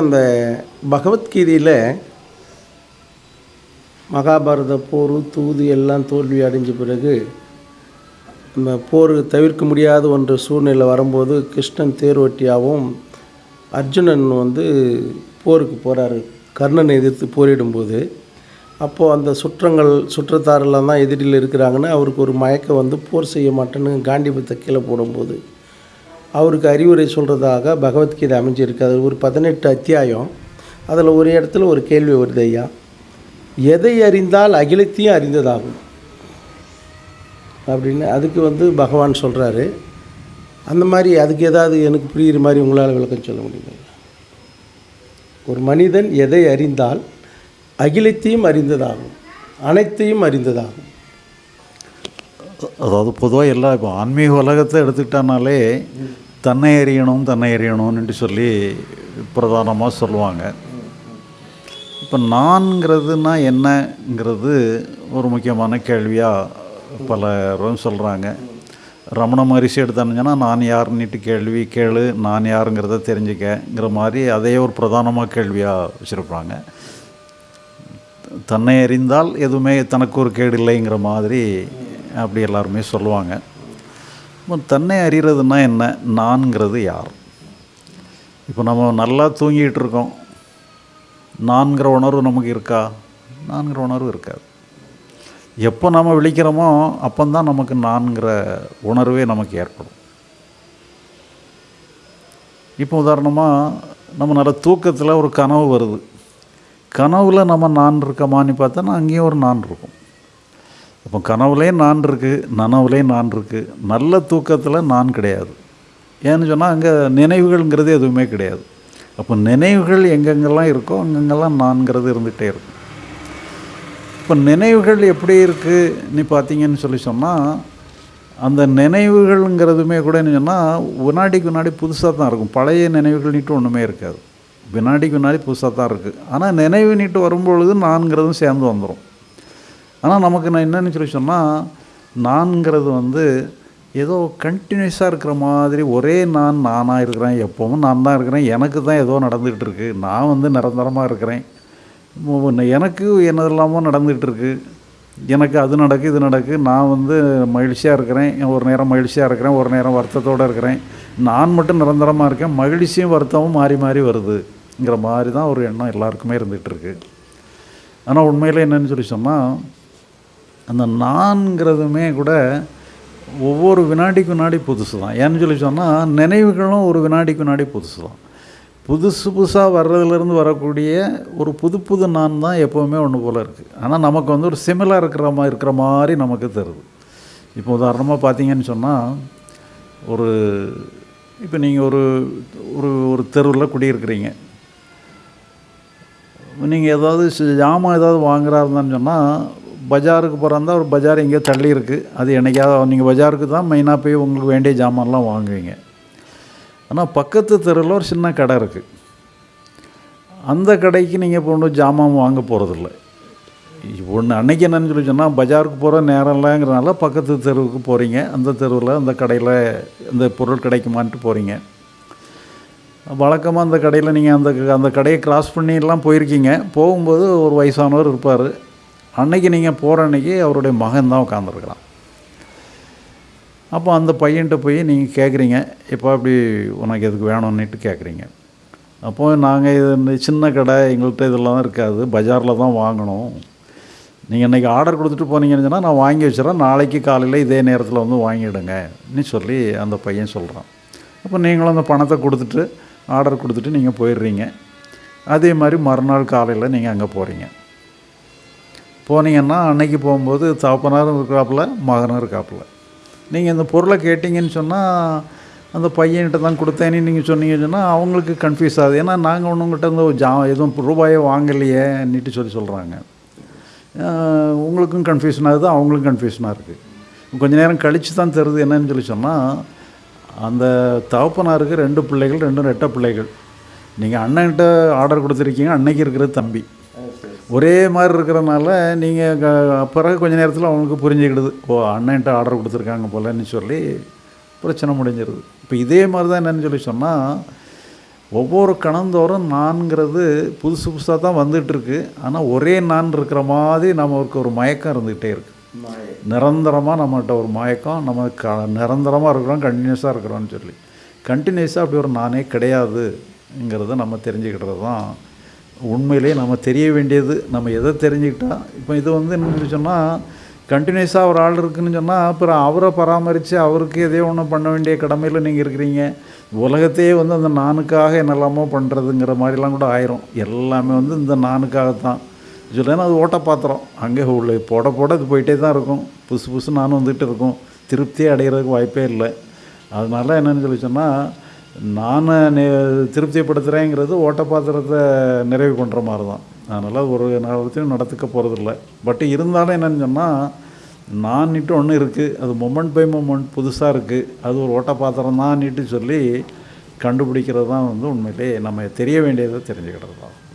அந்த பகவத்கீதையில் மகாபாரத போர் தூது எல்லாம் தோல்வி அடைஞ்ச பிறகு அந்த போர் தவிர்க்க முடியாத ஒன்று சூழ்நிலை வரும்போது கிருஷ்ணன் தேர்வட்டியாகவும் அர்ஜுனன் வந்து போருக்கு போகிறாரு கர்ணனை எதிர்த்து போரிடும்போது. அப்போது அந்த சுற்றங்கள் சுற்றத்தாரெல்லாம் தான் எதிரில் இருக்கிறாங்கன்னு அவருக்கு ஒரு மயக்கம் வந்து போர் செய்ய மாட்டேன்னு காண்டிபத்தை கீழே போடும்போது. அவருக்கு அறிவுரை சொல்கிறதாக பகவத்கீதை அமைஞ்சிருக்கு. அது ஒரு பதினெட்டு அத்தியாயம். அதில் ஒரு இடத்துல ஒரு கேள்வி வருது ஐயா. எதை அறிந்தால் அகிலத்தையும் அறிந்ததாகும். அப்படின்னு அதுக்கு வந்து பகவான் சொல்கிறாரு அந்த மாதிரி அதுக்கு ஏதாவது எனக்கு புரிகிற மாதிரி உங்களால் விளக்கம் சொல்ல முடியுமா? ஒரு மனிதன் எதை அறிந்தால் அகிலத்தையும் அறிந்ததாகும். அனைத்தையும் அறிந்ததாகும். அதாவது பொதுவாக எல்லா இப்போ ஆன்மீக உலகத்தை எடுத்துக்கிட்டானாலே தன்னை அறியணும் தன்னை அறியணும்னு சொல்லி பிரதானமாக சொல்லுவாங்க. இப்போ நான்கிறதுனா என்னங்கிறது ஒரு முக்கியமான கேள்வியாக பலரும் சொல்கிறாங்க ரமண மகரிஷி எடுத்தானுங்கன்னா நான் யாருன்னுட்டு கேள்வி கேளு நான் யாருங்கிறத தெரிஞ்சுக்கங்கிற மாதிரி அதையே ஒரு பிரதானமாக கேள்வியாக வச்சுருப்பாங்க. தன்னை அறிந்தால் எதுவுமே தனக்கு ஒரு கேடு இல்லைங்கிற மாதிரி அப்படி எல்லாருமே சொல்லுவாங்க. இப்போ தன்னை அறிகிறதுனா என்ன? நான்கிறது யார்? இப்போ நம்ம நல்லா தூங்கிட்டு இருக்கோம். நான்கிற உணர்வு நமக்கு இருக்கா? நான்கிற உணர்வு இருக்காது. எப்போ நம்ம விழிக்கிறோமோ அப்போந்தான் நமக்கு நான்கிற உணர்வே நமக்கு ஏற்படும். இப்போ உதாரணமாக நம்ம நல்ல தூக்கத்தில் ஒரு கனவு வருது. கனவில் நம்ம நான் இருக்கமான்னு பார்த்தோன்னா அங்கேயும் ஒரு நான் இருக்கும் இப்போ கனவுலேயும் நான் இருக்குது நனவுலேயும் நான் இருக்குது நல்ல தூக்கத்தில் நான் கிடையாது. ஏன்னு சொன்னால் அங்கே நினைவுகள்ங்கிறது எதுவுமே கிடையாது. அப்போ நினைவுகள் எங்கெங்கெல்லாம் இருக்கோ அங்கங்கெல்லாம் நான்கிறது இருந்துகிட்டே இருக்கும். இப்போ நினைவுகள் எப்படி இருக்குது நீ பார்த்தீங்கன்னு சொல்லி சொன்னால் அந்த நினைவுகள்ங்கிறதுமே கூட என்ன சொன்னால் வினாடிக்கு வினாடி புதுசாக தான் இருக்கும். பழைய நினைவுகள் நீட்டு ஒன்றுமே இருக்காது. வினாடிக்கு வினாடி புதுசாக தான் இருக்குது ஆனால் நினைவு நீட்டு வரும்பொழுது நான்கிறதும் சேர்ந்து வந்துடும் ஆனால் நமக்கு நான் என்னன்னு சொல்லி சொன்னால் நான்கிறது வந்து ஏதோ கண்டினியூஸாக இருக்கிற மாதிரி ஒரே நான் நானாக இருக்கிறேன். எப்போவும் நான் தான் இருக்கிறேன். எனக்கு தான் ஏதோ நடந்துக்கிட்டு இருக்குது நான் வந்து நிரந்தரமாக இருக்கிறேன். எனக்கு எனக்கு இல்லாமல் நடந்துகிட்டு இருக்கு. எனக்கு அது நடக்கு இது நடக்கு. நான் வந்து மகிழ்ச்சியாக இருக்கிறேன். ஒரு நேரம் மகிழ்ச்சியாக இருக்கிறேன். ஒரு நேரம் வருத்தத்தோடு இருக்கிறேன். நான் மட்டும் நிரந்தரமாக இருக்கேன். மகிழ்ச்சியும் வருத்தமும் மாறி மாறி வருதுங்கிற மாதிரி தான் ஒரு எண்ணம் எல்லாருக்குமே இருந்துகிட்டு ஆனால் உண்மையில் என்னன்னு சொல்லி சொன்னால் அந்த நான்கிறதுமே கூட ஒவ்வொரு வினாடிக்கு வினாடி புதுசு தான் ஏன்னு சொல்லி சொன்னால் நினைவுகளும் ஒரு வினாடிக்கு வினாடி புதுசு தான் புதுசு புதுசாக வர்றதுலேருந்து வரக்கூடிய ஒரு புது புது நான் தான் எப்போவுமே ஒன்று போல் இருக்குது ஆனால் நமக்கு வந்து ஒரு சிமிலாக இருக்கிற மாதிரி இருக்கிற மாதிரி நமக்கு தருது இப்போ உதாரணமாக பார்த்தீங்கன்னு சொன்னால் ஒரு இப்போ நீங்கள் ஒரு ஒரு ஒரு தெருவில் குடியிருக்கிறீங்க. நீங்கள் ஏதாவது ஜாமான் ஏதாவது வாங்குறா இருந்தான்னு சொன்னால் பஜாருக்கு போகிறதா ஒரு பஜார் எங்கேயோ தள்ளி இருக்குது அது என்னைக்காவது நீங்கள் பஜாருக்கு தான் மெயினாக போய் உங்களுக்கு வேண்டிய ஜாமான்லாம் வாங்குவீங்க. ஆனால் பக்கத்து தெருவில் ஒரு சின்ன கடை இருக்குது அந்த கடைக்கு நீங்கள் இப்போ ஒன்றும் ஜாமான் வாங்க போகிறதில்ல ஒன்று அன்றைக்கி என்னன்னு சொல்லி சொன்னால் பஜாருக்கு போகிற நேரம் இல்லைங்கிறனால பக்கத்து தெருவுக்கு போகிறீங்க அந்த தெருவில் அந்த கடையில் அந்த பொருள் கிடைக்குமான்ட்டு போகிறீங்க வழக்கமாக அந்த கடையில் நீங்கள் அந்த அந்த கடையை கிராஸ் பண்ணிலாம் போயிருக்கீங்க. போகும்போது ஒரு வயசானவர் இருப்பார். அன்னைக்கு நீங்கள் போகிற அன்னைக்கு அவருடைய மகன் தான் உட்காந்துருக்குறான் அப்போ அந்த பையன்கிட்ட போய் நீங்கள் கேட்குறீங்க இப்போ அப்படி உனக்கு எதுக்கு வேணும்னுட்டு கேட்குறீங்க அப்போ நாங்கள் இது சின்ன கடை எங்கள்கிட்ட இதெல்லாம் இருக்காது பஜாரில் தான் வாங்கணும். நீங்கள் இன்றைக்கி ஆர்டர் கொடுத்துட்டு போனீங்கன்னு சொன்னால் நான் வாங்கி வச்சுறேன் நாளைக்கு காலையில் இதே நேரத்தில் வந்து வாங்கிடுங்கன்னு சொல்லி அந்த பையன் சொல்கிறான் அப்போ நீங்களும் அந்த பணத்தை கொடுத்துட்டு ஆர்டர் கொடுத்துட்டு நீங்கள் போயிடுறீங்க. அதே மாதிரி மறுநாள் காலையில் நீங்கள் அங்கே போகிறீங்க போனீங்கன்னா அன்னைக்கு போகும்போது தகப்பனாரும் இருக்கிறாப்புல மகனும் இருக்காப்புல. நீங்கள் இந்த பொருளை கேட்டிங்கன்னு சொன்னால் அந்த பையன்கிட்ட தான் கொடுத்தேன்னு நீங்கள் சொன்னீங்கன்னு சொன்னால் அவங்களுக்கு கன்ஃபியூஸ் ஆகுது. ஏன்னா நாங்கள் ஒன்றுங்கிட்ட இருந்து ஜா எதுவும் ரூபாயை வாங்கலையே நீட்டு சொல்லி சொல்கிறாங்க உங்களுக்கும் கன்ஃபியூஷன் ஆகுது அவங்களுக்கும் கன்ஃபியூஷனாக இருக்குது கொஞ்ச நேரம் கழித்து தான் தெரியுது என்னன்னு சொல்லி சொன்னால் அந்த தகப்பனாருக்கு ரெண்டு பிள்ளைகள் ரெண்டும் ரெட்டை பிள்ளைகள். நீங்கள் அண்ணன்கிட்ட ஆர்டர் கொடுத்துருக்கீங்க அன்னைக்கு இருக்கிறது தம்பி. ஒரே மாதிரி இருக்கிறனால நீங்கள் பிறகு கொஞ்ச நேரத்தில் அவங்களுக்கு புரிஞ்சுக்கிடுது. ஓ அண்ணன்ட்ட ஆர்டர் கொடுத்துருக்காங்க போலன்னு சொல்லி பிரச்சனை முடிஞ்சிருது. இப்போ இதே மாதிரி தான் என்னன்னு சொல்லி சொன்னால் ஒவ்வொரு கணந்தோறும் நான்கிறது புதுசு புதுசாக தான் வந்துகிட்ருக்கு ஆனால் ஒரே நான் இருக்கிற மாதிரி நமக்கு ஒரு மயக்கம் இருந்துக்கிட்டே இருக்குது நிரந்தரமாக நம்மகிட்ட ஒரு மயக்கம் நம்ம க நிரந்தரமாக இருக்கிறோம் கண்டினியூஸாக இருக்கிறோம்னு சொல்லி. கண்டினியூஸாக அப்படி ஒரு நானே கிடையாதுங்கிறத நம்ம தெரிஞ்சுக்கிட்டது தான் உண்மையிலேயே நம்ம தெரிய வேண்டியது நம்ம எதை தெரிஞ்சுக்கிட்டால் இப்போ இது வந்து என்னன்னு சொன்னால் கண்டினியூஸாக ஒரு ஆள் இருக்குன்னு சொன்னால் அப்புறம் அவரை பராமரித்து அவருக்கு எதையோ ஒன்று பண்ண வேண்டிய கடமையில் நீங்கள் இருக்கிறீங்க. உலகத்தையே வந்து அந்த நானுக்காக என்னெல்லாமோ பண்ணுறதுங்கிற மாதிரிலாம் கூட ஆயிரும். எல்லாமே வந்து இந்த நானுக்காகத்தான். சொல்லேன்னா அது ஓட்ட பாத்திரம் அங்கே உள்ள போட போட இது போயிட்டே தான் இருக்கும். புதுசு புதுசு நானும் வந்துட்டு இருக்கும். திருப்தியே அடைகிறதுக்கு வாய்ப்பே இல்லை. அதனால என்னென்னு சொல்லி சொன்னால் நான் திருப்திப்படுத்துகிறேங்கிறது ஓட்ட பாத்திரத்தை நிறைவு பண்ணுற மாதிரி தான் அதனால் ஒரு நேரத்தையும் நடத்துக்க போகிறதில்ல பட் இருந்தாலும் என்னென்னு சொன்னால் நான்ட்டு ஒன்று இருக்குது அது மொமெண்ட் பை மொமெண்ட் புதுசாக இருக்குது அது ஒரு ஓட்டப்பாத்திரம் தான் தான் சொல்லி கண்டுபிடிக்கிறது தான் வந்து உண்மையிலே நம்ம தெரிய வேண்டியதை தெரிஞ்சுக்கிறது தான்